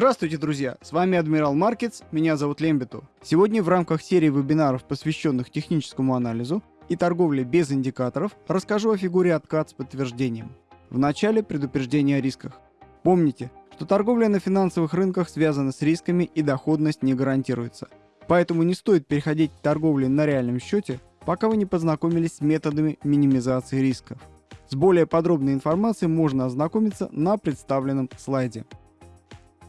Здравствуйте, друзья! С вами Адмирал Маркетс, меня зовут Лембиту. Сегодня в рамках серии вебинаров, посвященных техническому анализу и торговле без индикаторов, расскажу о фигуре откат с подтверждением. В начале предупреждение о рисках. Помните, что торговля на финансовых рынках связана с рисками и доходность не гарантируется. Поэтому не стоит переходить к торговле на реальном счете, пока вы не познакомились с методами минимизации рисков. С более подробной информацией можно ознакомиться на представленном слайде.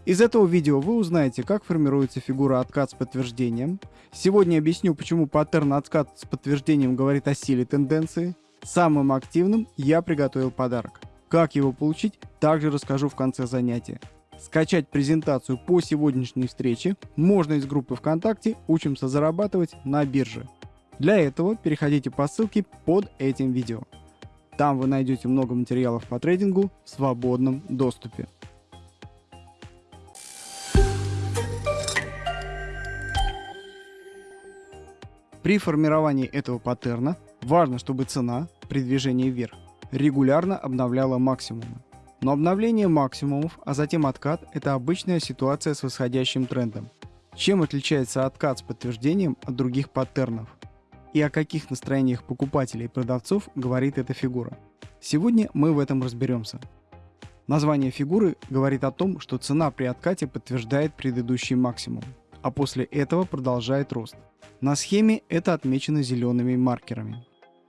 Из этого видео вы узнаете, как формируется фигура откат с подтверждением. Сегодня объясню, почему паттерн откат с подтверждением говорит о силе тенденции. Самым активным я приготовил подарок. Как его получить, также расскажу в конце занятия. Скачать презентацию по сегодняшней встрече можно из группы ВКонтакте «Учимся зарабатывать на бирже». Для этого переходите по ссылке под этим видео. Там вы найдете много материалов по трейдингу в свободном доступе. При формировании этого паттерна важно, чтобы цена при движении вверх регулярно обновляла максимумы. Но обновление максимумов, а затем откат – это обычная ситуация с восходящим трендом. Чем отличается откат с подтверждением от других паттернов? И о каких настроениях покупателей и продавцов говорит эта фигура? Сегодня мы в этом разберемся. Название фигуры говорит о том, что цена при откате подтверждает предыдущий максимум, а после этого продолжает рост. На схеме это отмечено зелеными маркерами.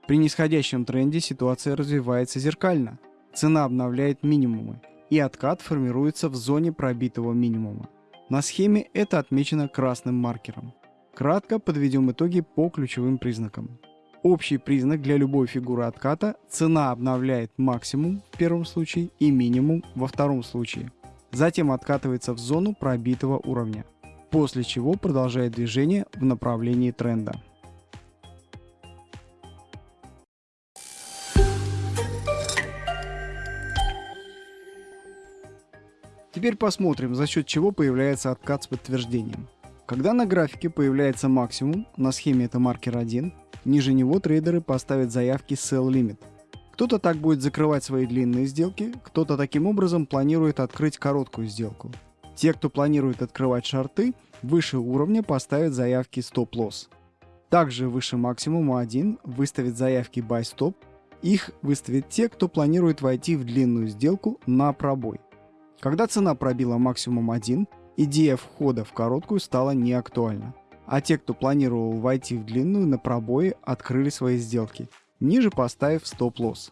При нисходящем тренде ситуация развивается зеркально. Цена обновляет минимумы, и откат формируется в зоне пробитого минимума. На схеме это отмечено красным маркером. Кратко подведем итоги по ключевым признакам. Общий признак для любой фигуры отката – цена обновляет максимум в первом случае и минимум во втором случае. Затем откатывается в зону пробитого уровня после чего продолжает движение в направлении тренда. Теперь посмотрим, за счет чего появляется откат с подтверждением. Когда на графике появляется максимум, на схеме это маркер 1, ниже него трейдеры поставят заявки Sell Limit. Кто-то так будет закрывать свои длинные сделки, кто-то таким образом планирует открыть короткую сделку. Те, кто планирует открывать шарты, выше уровня поставят заявки стоп-лосс. Также выше максимума 1 выставят заявки buy-stop. Их выставят те, кто планирует войти в длинную сделку на пробой. Когда цена пробила максимум 1, идея входа в короткую стала неактуальна. А те, кто планировал войти в длинную на пробое, открыли свои сделки, ниже поставив стоп-лосс.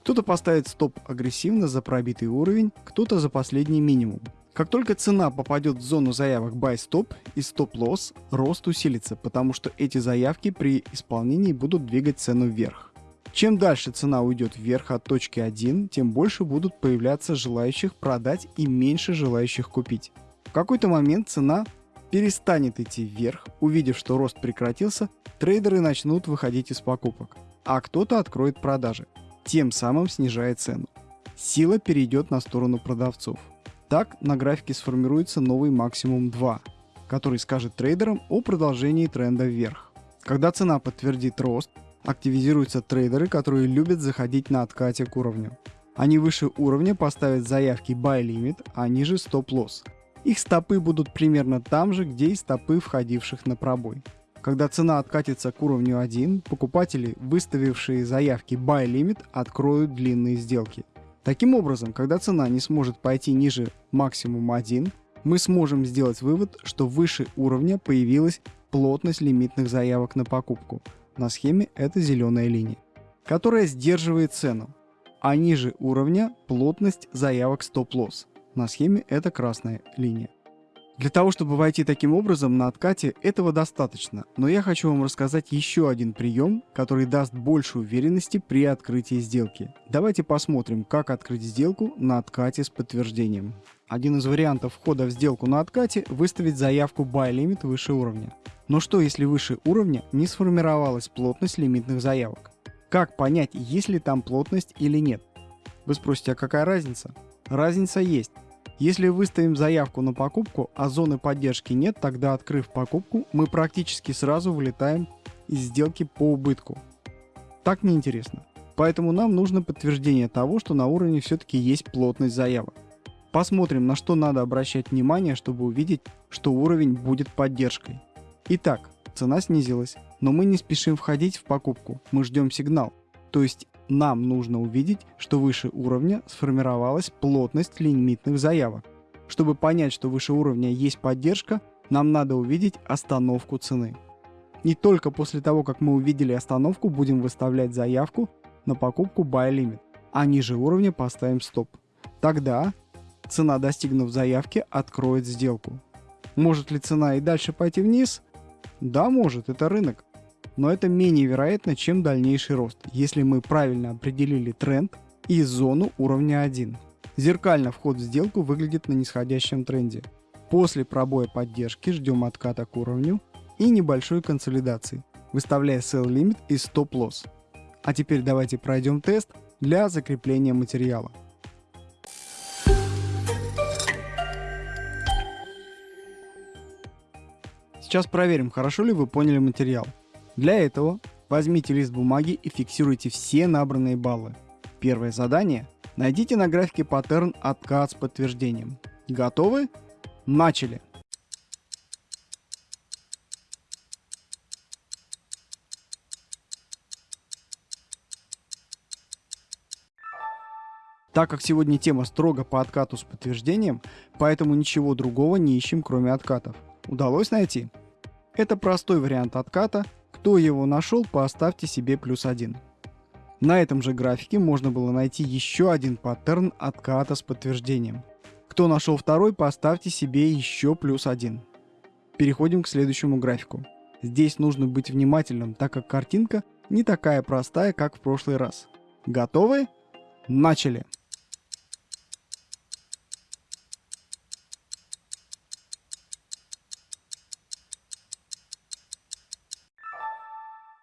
Кто-то поставит стоп агрессивно за пробитый уровень, кто-то за последний минимум. Как только цена попадет в зону заявок Buy Stop и Stop Loss, рост усилится, потому что эти заявки при исполнении будут двигать цену вверх. Чем дальше цена уйдет вверх от точки 1, тем больше будут появляться желающих продать и меньше желающих купить. В какой-то момент цена перестанет идти вверх, увидев, что рост прекратился, трейдеры начнут выходить из покупок, а кто-то откроет продажи, тем самым снижая цену. Сила перейдет на сторону продавцов. Так на графике сформируется новый максимум 2, который скажет трейдерам о продолжении тренда вверх. Когда цена подтвердит рост, активизируются трейдеры, которые любят заходить на откате к уровню. Они выше уровня поставят заявки Buy Limit, а ниже Stop Loss. Их стопы будут примерно там же, где и стопы входивших на пробой. Когда цена откатится к уровню 1, покупатели, выставившие заявки Buy Limit, откроют длинные сделки – Таким образом, когда цена не сможет пойти ниже максимума 1, мы сможем сделать вывод, что выше уровня появилась плотность лимитных заявок на покупку. На схеме это зеленая линия, которая сдерживает цену, а ниже уровня плотность заявок стоп-лосс. На схеме это красная линия. Для того, чтобы войти таким образом на откате, этого достаточно, но я хочу вам рассказать еще один прием, который даст больше уверенности при открытии сделки. Давайте посмотрим, как открыть сделку на откате с подтверждением. Один из вариантов входа в сделку на откате – выставить заявку Buy Limit выше уровня. Но что если выше уровня не сформировалась плотность лимитных заявок? Как понять, есть ли там плотность или нет? Вы спросите, а какая разница? Разница есть. Если выставим заявку на покупку, а зоны поддержки нет, тогда открыв покупку, мы практически сразу вылетаем из сделки по убытку. Так неинтересно. Поэтому нам нужно подтверждение того, что на уровне все-таки есть плотность заявок. Посмотрим, на что надо обращать внимание, чтобы увидеть, что уровень будет поддержкой. Итак, цена снизилась, но мы не спешим входить в покупку, мы ждем сигнал. То есть нам нужно увидеть, что выше уровня сформировалась плотность лимитных заявок. Чтобы понять, что выше уровня есть поддержка, нам надо увидеть остановку цены. И только после того, как мы увидели остановку, будем выставлять заявку на покупку Buy Limit, а ниже уровня поставим стоп. Тогда цена, достигнув заявки, откроет сделку. Может ли цена и дальше пойти вниз? Да, может, это рынок. Но это менее вероятно, чем дальнейший рост, если мы правильно определили тренд и зону уровня 1. Зеркально вход в сделку выглядит на нисходящем тренде. После пробоя поддержки ждем отката к уровню и небольшой консолидации, выставляя sell limit и stop loss. А теперь давайте пройдем тест для закрепления материала. Сейчас проверим, хорошо ли вы поняли материал. Для этого возьмите лист бумаги и фиксируйте все набранные баллы. Первое задание. Найдите на графике паттерн откат с подтверждением. Готовы? Начали! Так как сегодня тема строго по откату с подтверждением, поэтому ничего другого не ищем, кроме откатов. Удалось найти? Это простой вариант отката. Кто его нашел, поставьте себе плюс один. На этом же графике можно было найти еще один паттерн отката с подтверждением. Кто нашел второй, поставьте себе еще плюс один. Переходим к следующему графику. Здесь нужно быть внимательным, так как картинка не такая простая, как в прошлый раз. Готовы? Начали!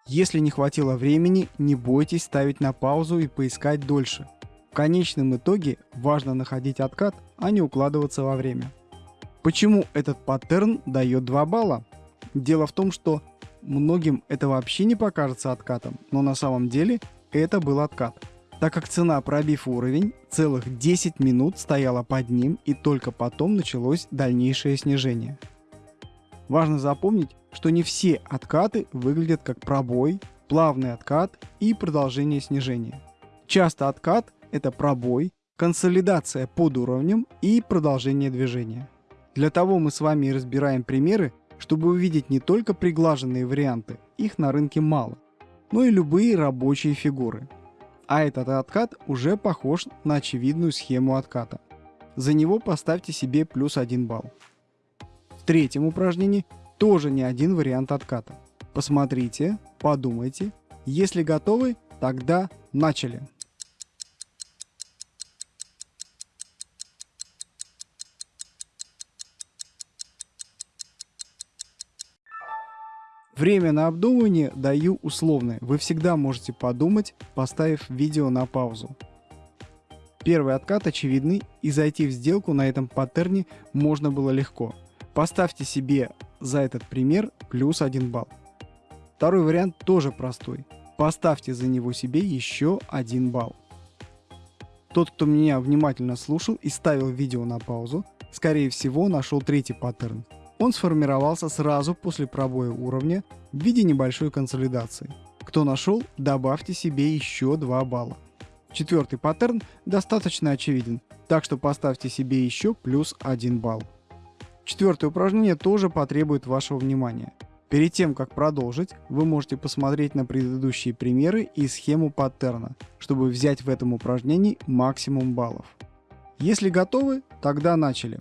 Если не хватило времени, не бойтесь ставить на паузу и поискать дольше. В конечном итоге важно находить откат, а не укладываться во время. Почему этот паттерн дает 2 балла? Дело в том, что многим это вообще не покажется откатом, но на самом деле это был откат. Так как цена, пробив уровень, целых 10 минут стояла под ним и только потом началось дальнейшее снижение. Важно запомнить, что не все откаты выглядят как пробой, плавный откат и продолжение снижения. Часто откат – это пробой, консолидация под уровнем и продолжение движения. Для того мы с вами и разбираем примеры, чтобы увидеть не только приглаженные варианты, их на рынке мало, но и любые рабочие фигуры. А этот откат уже похож на очевидную схему отката. За него поставьте себе плюс 1 балл. В третьем упражнении тоже не один вариант отката. Посмотрите, подумайте. Если готовы, тогда начали. Время на обдумывание даю условное. Вы всегда можете подумать, поставив видео на паузу. Первый откат очевидный и зайти в сделку на этом паттерне можно было легко. Поставьте себе за этот пример плюс 1 балл. Второй вариант тоже простой. Поставьте за него себе еще 1 балл. Тот, кто меня внимательно слушал и ставил видео на паузу, скорее всего нашел третий паттерн. Он сформировался сразу после пробоя уровня в виде небольшой консолидации. Кто нашел, добавьте себе еще 2 балла. Четвертый паттерн достаточно очевиден, так что поставьте себе еще плюс 1 балл. Четвертое упражнение тоже потребует вашего внимания. Перед тем, как продолжить, вы можете посмотреть на предыдущие примеры и схему паттерна, чтобы взять в этом упражнении максимум баллов. Если готовы, тогда начали.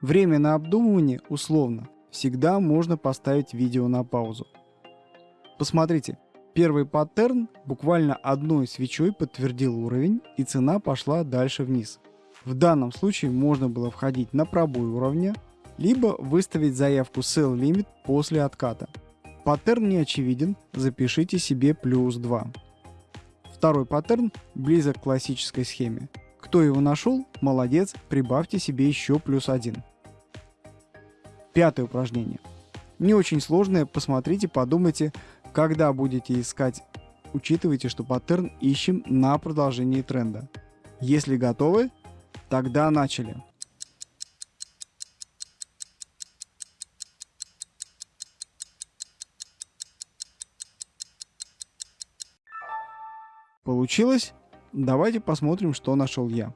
Время на обдумывание условно. Всегда можно поставить видео на паузу. Посмотрите, Первый паттерн буквально одной свечой подтвердил уровень и цена пошла дальше вниз. В данном случае можно было входить на пробой уровня, либо выставить заявку Sell Limit после отката. Паттерн не очевиден, запишите себе плюс 2. Второй паттерн близок к классической схеме. Кто его нашел, молодец, прибавьте себе еще плюс 1. Пятое упражнение. Не очень сложное, посмотрите, подумайте, когда будете искать, учитывайте, что паттерн ищем на продолжении тренда. Если готовы, тогда начали. Получилось? Давайте посмотрим, что нашел я.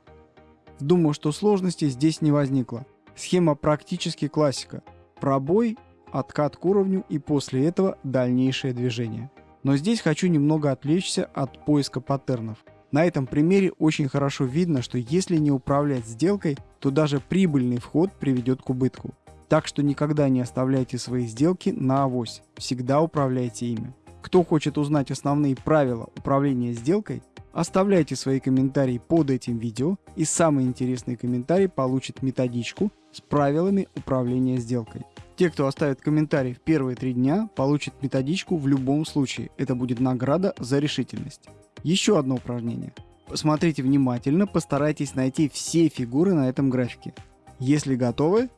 Думаю, что сложностей здесь не возникло. Схема практически классика. Пробой, откат к уровню и после этого дальнейшее движение. Но здесь хочу немного отвлечься от поиска паттернов. На этом примере очень хорошо видно, что если не управлять сделкой, то даже прибыльный вход приведет к убытку. Так что никогда не оставляйте свои сделки на авось, всегда управляйте ими. Кто хочет узнать основные правила управления сделкой, оставляйте свои комментарии под этим видео и самый интересный комментарий получит методичку с правилами управления сделкой. Те, кто оставит комментарий в первые три дня, получат методичку в любом случае. Это будет награда за решительность. Еще одно упражнение. Посмотрите внимательно, постарайтесь найти все фигуры на этом графике. Если готовы,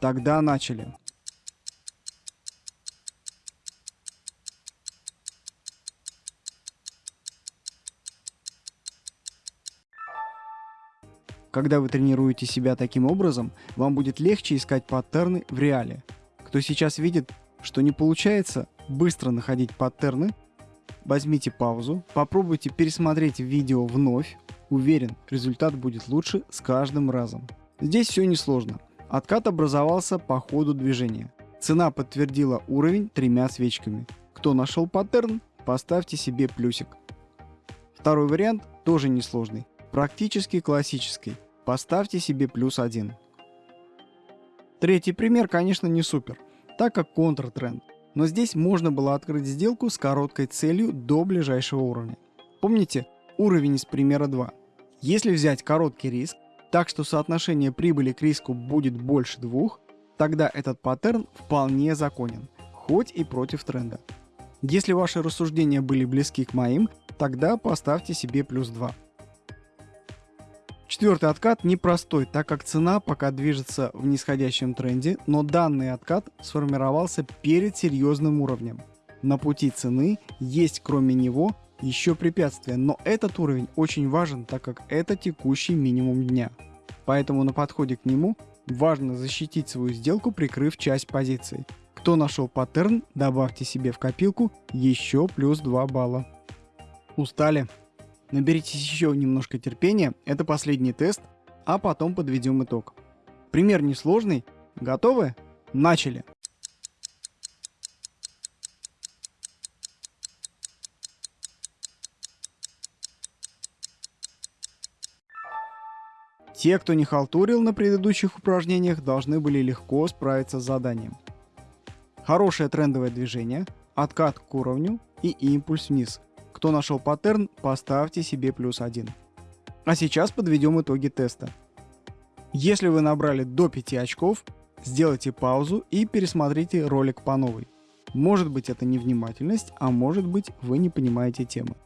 тогда начали. Когда вы тренируете себя таким образом, вам будет легче искать паттерны в реале. Кто сейчас видит, что не получается быстро находить паттерны, возьмите паузу, попробуйте пересмотреть видео вновь. Уверен, результат будет лучше с каждым разом. Здесь все несложно. Откат образовался по ходу движения. Цена подтвердила уровень тремя свечками. Кто нашел паттерн, поставьте себе плюсик. Второй вариант тоже несложный, практически классический. Поставьте себе плюс один. Третий пример, конечно, не супер, так как контртренд. Но здесь можно было открыть сделку с короткой целью до ближайшего уровня. Помните уровень из примера 2. Если взять короткий риск, так что соотношение прибыли к риску будет больше двух, тогда этот паттерн вполне законен, хоть и против тренда. Если ваши рассуждения были близки к моим, тогда поставьте себе плюс 2. Четвертый откат непростой, так как цена пока движется в нисходящем тренде, но данный откат сформировался перед серьезным уровнем. На пути цены есть кроме него еще препятствия, но этот уровень очень важен, так как это текущий минимум дня. Поэтому на подходе к нему важно защитить свою сделку, прикрыв часть позиции. Кто нашел паттерн, добавьте себе в копилку еще плюс 2 балла. Устали? Наберитесь еще немножко терпения, это последний тест, а потом подведем итог. Пример несложный. Готовы? Начали! Те, кто не халтурил на предыдущих упражнениях, должны были легко справиться с заданием. Хорошее трендовое движение, откат к уровню и импульс вниз – кто нашел паттерн, поставьте себе плюс один. А сейчас подведем итоги теста. Если вы набрали до 5 очков, сделайте паузу и пересмотрите ролик по новой. Может быть это невнимательность, а может быть вы не понимаете темы.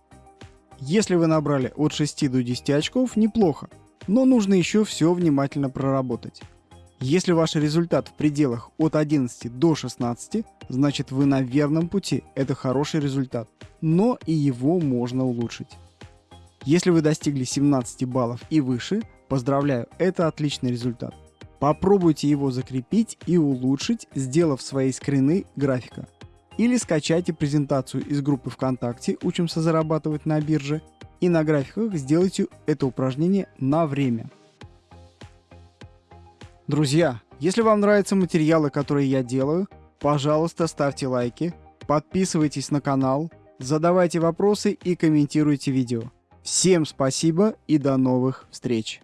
Если вы набрали от 6 до 10 очков, неплохо, но нужно еще все внимательно проработать. Если ваш результат в пределах от 11 до 16, значит вы на верном пути, это хороший результат, но и его можно улучшить. Если вы достигли 17 баллов и выше, поздравляю, это отличный результат. Попробуйте его закрепить и улучшить, сделав свои скрины графика. Или скачайте презентацию из группы ВКонтакте «Учимся зарабатывать на бирже» и на графиках сделайте это упражнение на время – Друзья, если вам нравятся материалы, которые я делаю, пожалуйста, ставьте лайки, подписывайтесь на канал, задавайте вопросы и комментируйте видео. Всем спасибо и до новых встреч!